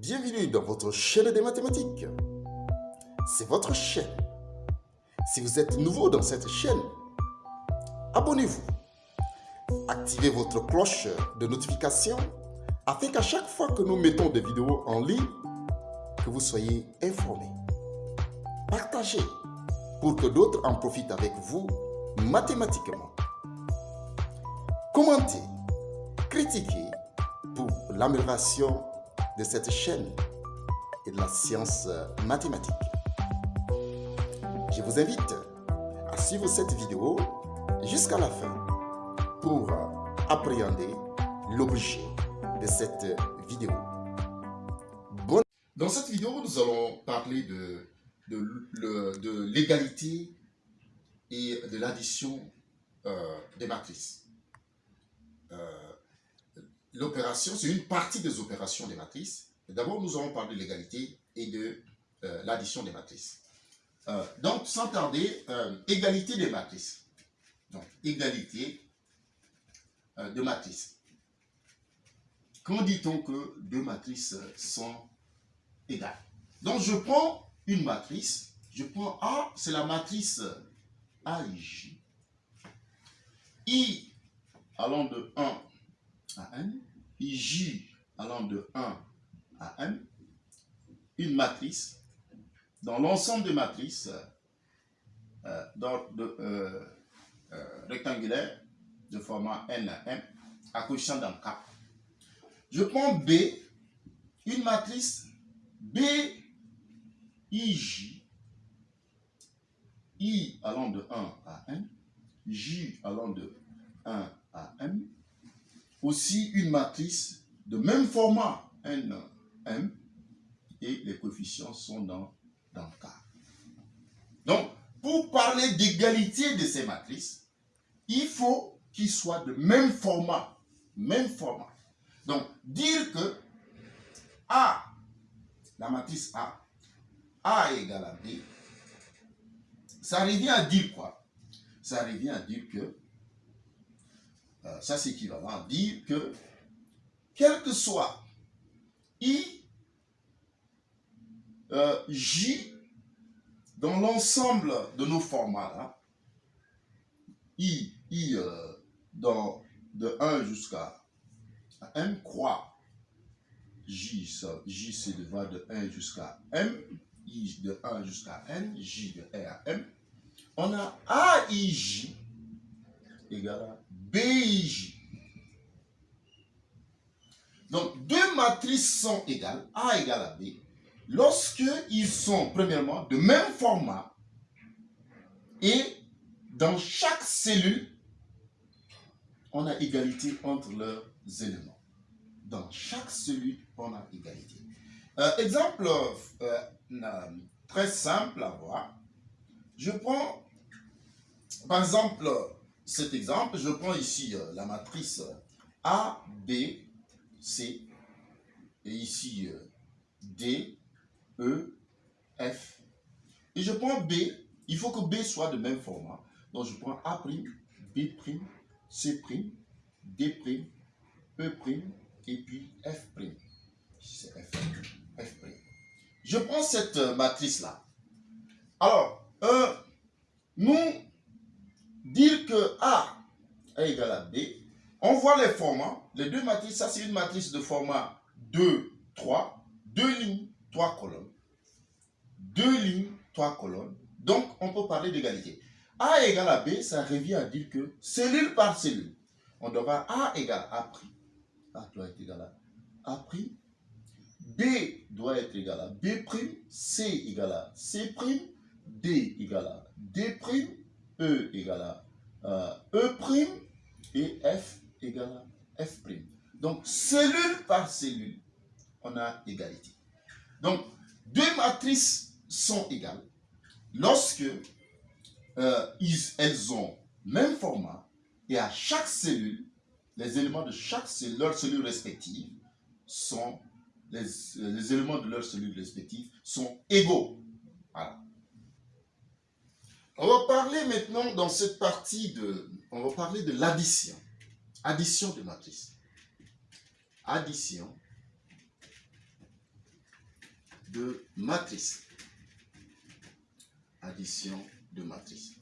Bienvenue dans votre chaîne des mathématiques. C'est votre chaîne. Si vous êtes nouveau dans cette chaîne, abonnez-vous. Activez votre cloche de notification afin qu'à chaque fois que nous mettons des vidéos en ligne, que vous soyez informés. Partagez pour que d'autres en profitent avec vous mathématiquement. Commentez, critiquez pour l'amélioration de cette chaîne et de la science mathématique. Je vous invite à suivre cette vidéo jusqu'à la fin pour appréhender l'objet de cette vidéo. Dans cette vidéo, nous allons parler de, de, l'égalité et de l'addition euh, des matrices. Euh, l'opération, c'est une partie des opérations des matrices. D'abord, nous allons parler de l'égalité et de euh, l'addition des matrices. Euh, donc, sans tarder, euh, égalité des matrices. Donc, égalité de matrices. Quand dit-on que deux matrices sont égales? Donc, je prends une matrice. Je prends A, c'est la matrice AIJ. I allant de 1 à n, J allant de 1 à n, une matrice, dans l'ensemble des matrices euh, de, euh, euh, rectangulaire de format n à m, à coefficient d'un K. Je prends B, une matrice B, I, J, I allant de 1 à n, J allant de 1 à m, aussi une matrice de même format, N, M, et les coefficients sont dans, dans K. Donc, pour parler d'égalité de ces matrices, il faut qu'ils soient de même format. Même format. Donc, dire que A, la matrice A, A égale à B, ça revient à dire quoi? Ça revient à dire que ça c'est équivalent à dire que, quel que soit I, euh, J, dans l'ensemble de nos formats, là, I, I euh, dans, de 1 jusqu'à M, croix, J, J c'est de, de 1 jusqu'à M, I de 1 jusqu'à N, J de R à M, on a A, I, J égale à BIJ. Donc, deux matrices sont égales, A égale à B, lorsque ils sont, premièrement, de même format et dans chaque cellule, on a égalité entre leurs éléments. Dans chaque cellule, on a égalité. Euh, exemple euh, euh, très simple à voir. Je prends, par exemple, cet exemple, je prends ici euh, la matrice A, B, C, et ici euh, D, E, F. Et je prends B, il faut que B soit de même format. Donc je prends A', B', C', D', E', et puis F'. F'. Je prends cette euh, matrice-là. Alors, nous dire que A est égal à B, on voit les formats. Les deux matrices, ça c'est une matrice de format 2, 3, deux lignes, trois colonnes. Deux lignes, trois colonnes. Donc, on peut parler d'égalité. A égale à B, ça revient à dire que cellule par cellule, on doit avoir A égale à A'. A doit être égal à A'. B doit être égal à B', C égale à C', D égale à D', E égale à E' et F égale à F'. Donc, cellule par cellule, on a égalité. Donc, deux matrices sont égales lorsque euh, elles ont même format et à chaque cellule, les éléments de chaque cellule, leur cellule respective sont les éléments de leur cellule respective sont égaux. On va parler maintenant dans cette partie de, on va parler de l'addition. Addition de matrices. Addition de matrices. Addition de matrices.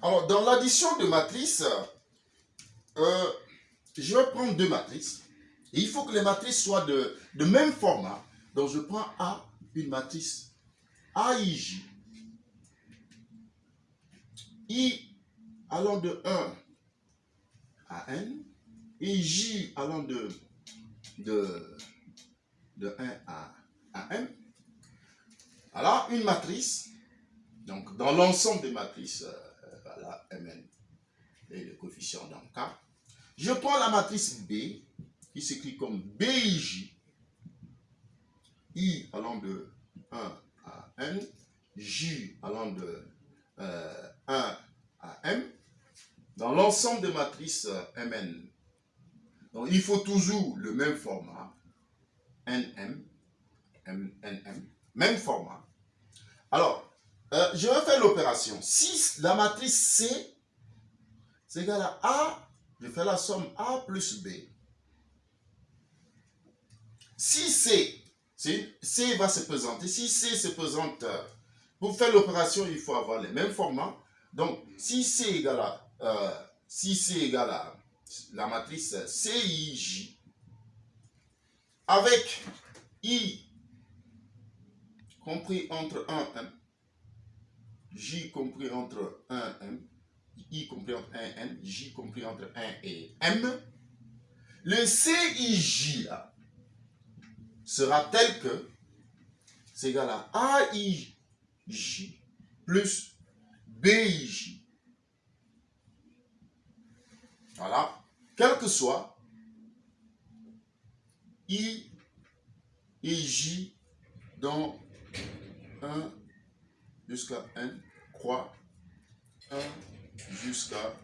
Alors, dans l'addition de matrices, euh, je vais prendre deux matrices. Il faut que les matrices soient de, de même format. Donc, je prends A, une matrice AIJ. I allant de 1 à N et J allant de, de, de 1 à, à M. Alors, une matrice, donc dans l'ensemble des matrices, euh, voilà, Mn et le coefficient dans K, je prends la matrice B, qui s'écrit comme BIJ, I allant de 1 à N, J allant de euh, 1 à M, dans l'ensemble des matrices euh, Mn. Donc, il faut toujours le même format, NM, NM, même format. Alors, euh, je vais faire l'opération. Si la matrice C, c'est égal à A, je fais la somme A plus B. Si C, C va se présenter, si C se présente, euh, pour faire l'opération, il faut avoir les mêmes formats. Donc, si C égale à, euh, si à la matrice CIJ, avec I compris entre 1 M, J compris entre 1 M, I compris entre 1 N, J compris entre 1 et M, le CIJ sera tel que c'est égal à AIJ plus BIJ. Voilà. Quel que soit I et J dans 1 jusqu'à N croix 1 jusqu'à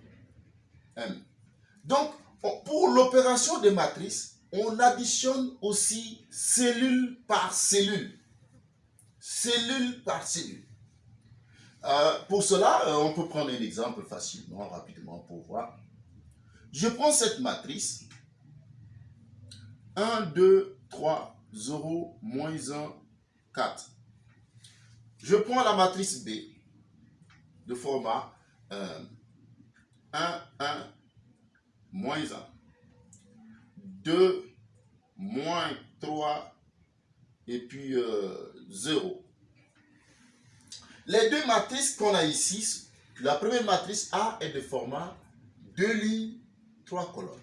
M. Donc, pour l'opération des matrices, on additionne aussi cellule par cellule. Cellule par cellule. Euh, pour cela, euh, on peut prendre un exemple facilement, rapidement pour voir. Je prends cette matrice. 1, 2, 3, 0, moins 1, 4. Je prends la matrice B de format 1, 1, moins 1. 2, moins 3, et puis 0. Euh, Les deux matrices qu'on a ici, la première matrice A est de format 2 lignes, 3 colonnes.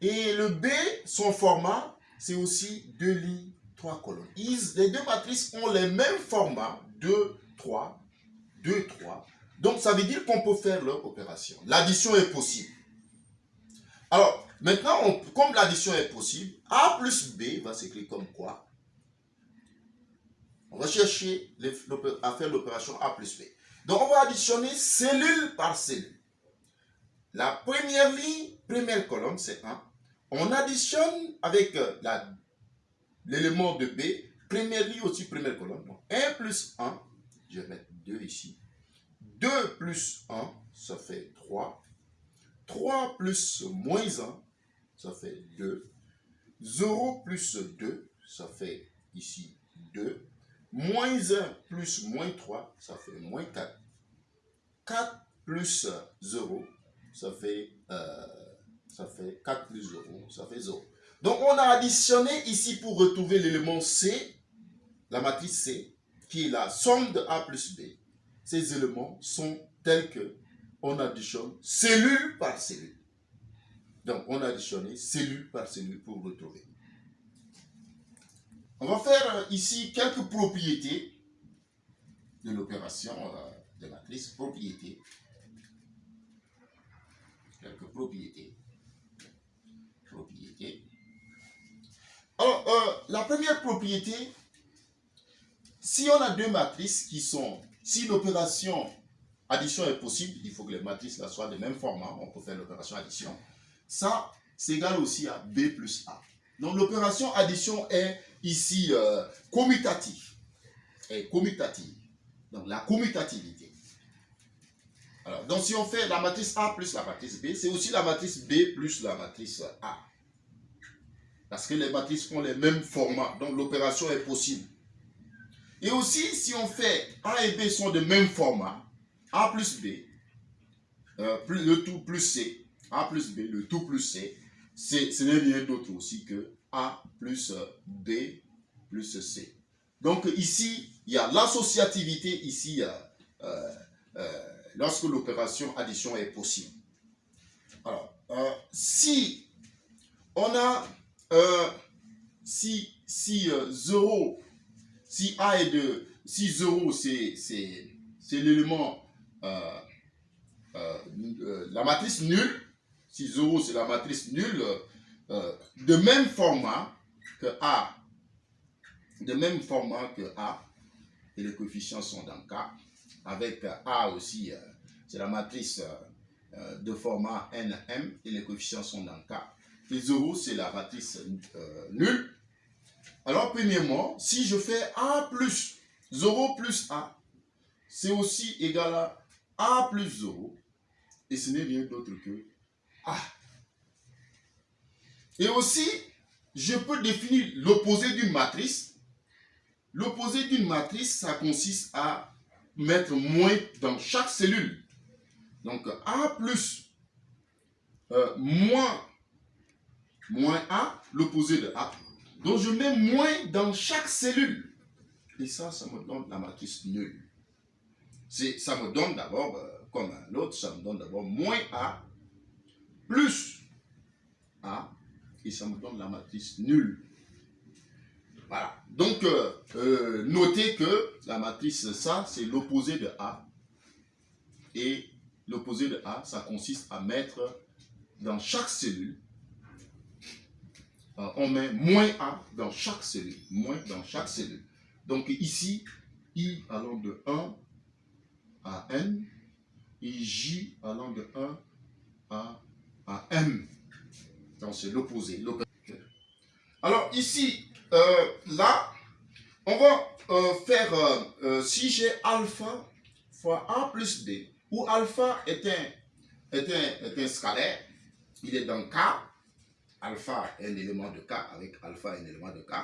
Et le B, son format, c'est aussi 2 lignes, 3 colonnes. les deux matrices ont les mêmes formats, 2, 3, 2, 3. Donc, ça veut dire qu'on peut faire leur opération. L'addition est possible. Alors, maintenant, comme l'addition est possible, A plus B va s'écrire comme quoi On à faire l'opération A plus B. Donc, on va additionner cellule par cellule. La première ligne, première colonne, c'est 1. On additionne avec euh, l'élément de B, première ligne aussi, première colonne. Donc 1 plus 1, je vais mettre 2 ici. 2 plus 1, ça fait 3. 3 plus moins 1, ça fait 2. 0 plus 2, ça fait ici 2. Moins 1 plus moins 3, ça fait moins 4. 4 plus 0, ça fait, euh, ça fait 4 plus 0, ça fait 0. Donc on a additionné ici pour retrouver l'élément C, la matrice C, qui est la somme de A plus B. Ces éléments sont tels que on additionne cellule par cellule. Donc on a additionné cellule par cellule pour retrouver. On va faire euh, ici quelques propriétés de l'opération euh, de matrice, propriétés quelques propriétés. Propriétés. Alors, euh, la première propriété, si on a deux matrices qui sont, si l'opération addition est possible, il faut que les matrices soient de même format, on peut faire l'opération addition. Ça, c'est égal aussi à B plus A. Donc l'opération addition est ici euh, commutative. Est commutative. Donc la commutativité donc si on fait la matrice A plus la matrice B, c'est aussi la matrice B plus la matrice A. Parce que les matrices ont les mêmes formats, donc l'opération est possible. Et aussi, si on fait A et B sont de même format, A plus B, euh, plus, le tout plus C, A plus B, le tout plus C, ce n'est rien d'autre aussi que A plus B plus C. Donc ici, il y a l'associativité, ici, euh, euh, lorsque l'opération addition est possible. Alors, si on a, si, si 0 si A est de, si 0 c'est l'élément, euh, euh, euh, la matrice nulle, si 0 c'est la matrice nulle, de même format que A, de même format que A, et les coefficients sont dans K, avec A aussi, c'est la matrice de format NM, et les coefficients sont dans K, et 0 c'est la matrice nulle, alors, premièrement, si je fais A plus 0 plus A, c'est aussi égal à A plus 0. Et ce n'est rien d'autre que A. Et aussi, je peux définir l'opposé d'une matrice. L'opposé d'une matrice, ça consiste à mettre moins dans chaque cellule. Donc, A plus euh, moins, moins A, l'opposé de A, donc je mets moins dans chaque cellule. Et ça, ça me donne la matrice nulle. Ça me donne d'abord, euh, comme l'autre, ça me donne d'abord moins A plus A. Et ça me donne la matrice nulle. Voilà. Donc, euh, euh, notez que la matrice, ça, c'est l'opposé de A. Et l'opposé de A, ça consiste à mettre dans chaque cellule euh, on met moins A dans chaque cellule. Moins dans chaque cellule. Donc ici, I allant de 1 à N et J allant de 1 à, à M. Donc c'est l'opposé. Alors ici, euh, là, on va euh, faire, si j'ai alpha fois A plus B, où alpha est un, est un, est un scalaire, il est dans K, alpha est un élément de K avec alpha un élément de K.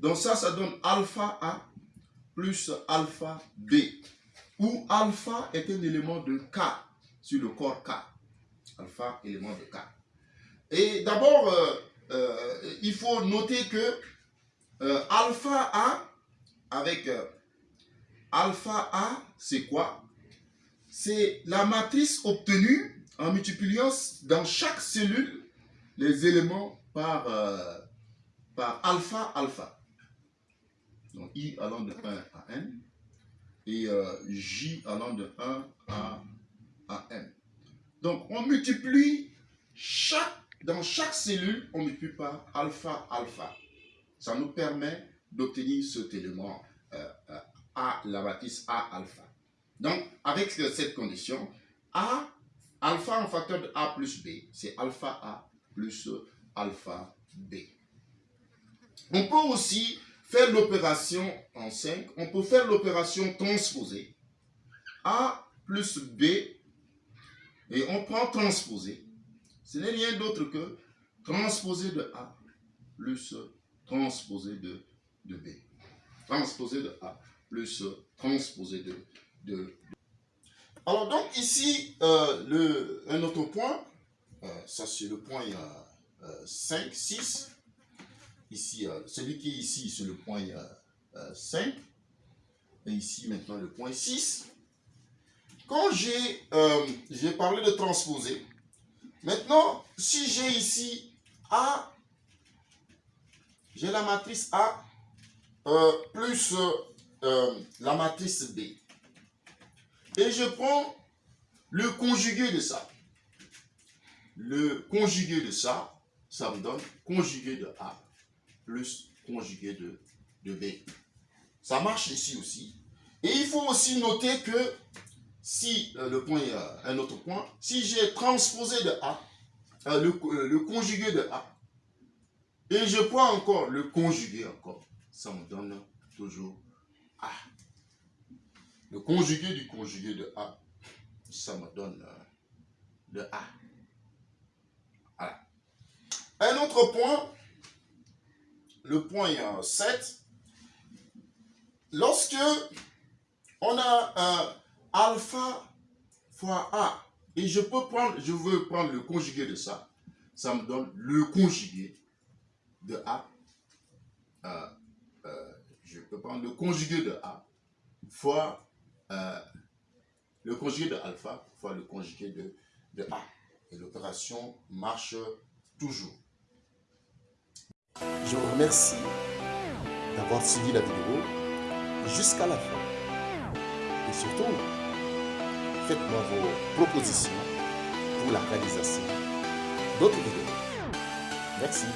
Donc ça, ça donne alpha A plus alpha B, où alpha est un élément de K sur le corps K. Alpha, élément de K. Et d'abord, euh, euh, il faut noter que euh, alpha A avec alpha A, c'est quoi? C'est la matrice obtenue en multipliant dans chaque cellule les éléments par, euh, par alpha alpha. Donc I allant de 1 à N et euh, J allant de 1 à, à M. Donc on multiplie chaque, dans chaque cellule, on multiplie par alpha alpha. Ça nous permet d'obtenir cet élément euh, A, la matrice A alpha. Donc avec cette condition, A, alpha en facteur de A plus B, c'est alpha A plus alpha B. On peut aussi faire l'opération en 5, on peut faire l'opération transposée. A plus B, et on prend transposé. Ce n'est rien d'autre que transposé de A plus transposé de, B. Transposé de A plus transposé de, de, Alors donc ici, euh, un autre point, euh, ça, c'est le point 5, euh, 6. Ici, celui qui est ici, c'est le point 5. Et ici, maintenant, le point 6. Quand j'ai parlé de transposer, maintenant, si j'ai ici A, j'ai la matrice A plus la matrice B. Et je prends le conjugué de ça le conjugué de ça, ça me donne conjugué de A plus conjugué de, de B. Ça marche ici aussi. Et il faut aussi noter que si, euh, le point, euh, un autre point, si j'ai transposé de A, euh, le, conjugué de A, et je prends encore le conjugué encore, ça me donne toujours A. Le conjugué du conjugué de A, ça me donne le A. Un autre point, le point 7, lorsque on a un alpha fois A, et je peux prendre, je veux prendre le conjugué de ça, ça me donne le conjugué de A. Euh, euh, je peux prendre le conjugué de A fois euh, le conjugué de alpha fois le conjugué de, de A. Et l'opération marche toujours. Je vous remercie d'avoir suivi la vidéo jusqu'à la fin. Et surtout, faites-moi vos propositions pour la réalisation d'autres vidéos. Merci.